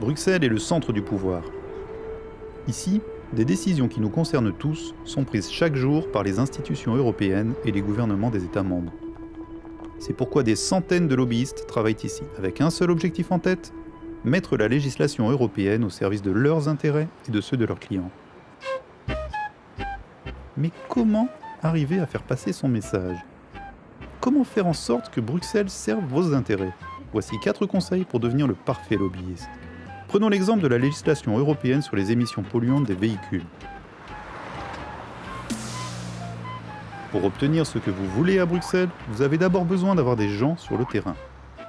Bruxelles est le centre du pouvoir. Ici, des décisions qui nous concernent tous sont prises chaque jour par les institutions européennes et les gouvernements des États membres. C'est pourquoi des centaines de lobbyistes travaillent ici, avec un seul objectif en tête, mettre la législation européenne au service de leurs intérêts et de ceux de leurs clients. Mais comment arriver à faire passer son message? Comment faire en sorte que Bruxelles serve vos intérêts? Voici quatre conseils pour devenir le parfait lobbyiste. Prenons l'exemple de la législation européenne sur les émissions polluantes des véhicules. Pour obtenir ce que vous voulez à Bruxelles, vous avez d'abord besoin d'avoir des gens sur le terrain.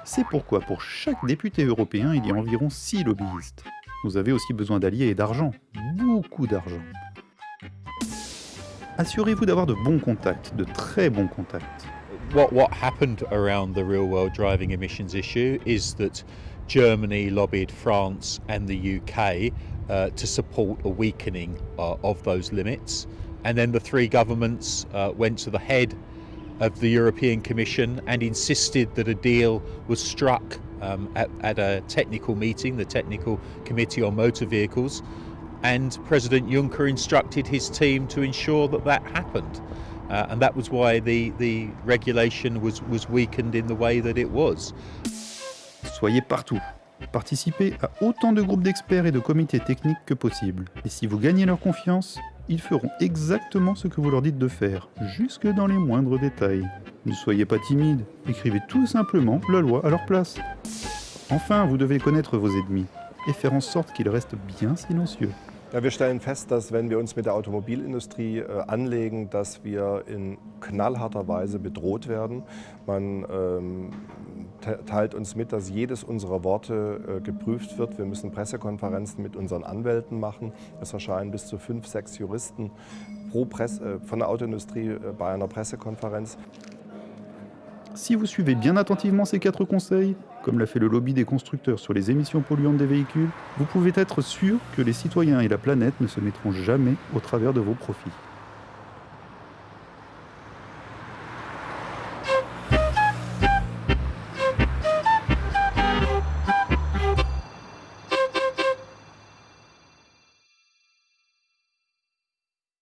C'est pourquoi pour chaque député européen, il y a environ 6 lobbyistes. Vous avez aussi besoin d'alliés et d'argent, beaucoup d'argent. Assurez-vous d'avoir de bons contacts, de très bons contacts. What, what happened around the real world driving emissions issue is that Germany lobbied France and the UK uh, to support a weakening uh, of those limits. And then the three governments uh, went to the head of the European Commission and insisted that a deal was struck um, at, at a technical meeting, the Technical Committee on Motor Vehicles. And President Juncker instructed his team to ensure that that happened. Uh, and that was why the, the regulation was, was weakened in the way that it was. Soyez partout. Participez à autant de groupes d'experts et de comités techniques que possible. Et si vous gagnez leur confiance, ils feront exactement ce que vous leur dites de faire, jusque dans les moindres détails. Ne soyez pas timide, écrivez tout simplement la loi à leur place. Enfin, vous devez connaître vos ennemis et faire en sorte qu'ils restent bien silencieux. Ja, wir stellen fest, dass wenn wir uns mit der Automobilindustrie äh, anlegen, dass wir in knallharter Weise bedroht werden. Man ähm, teilt uns mit, dass jedes unserer Worte äh, geprüft wird. Wir müssen Pressekonferenzen mit unseren Anwälten machen. Es erscheinen bis zu fünf, sechs Juristen pro Presse, äh, von der Autoindustrie äh, bei einer Pressekonferenz. Si vous suivez bien attentivement ces quatre conseils, comme l'a fait le lobby des constructeurs sur les émissions polluantes des véhicules, vous pouvez être sûr que les citoyens et la planète ne se mettront jamais au travers de vos profits.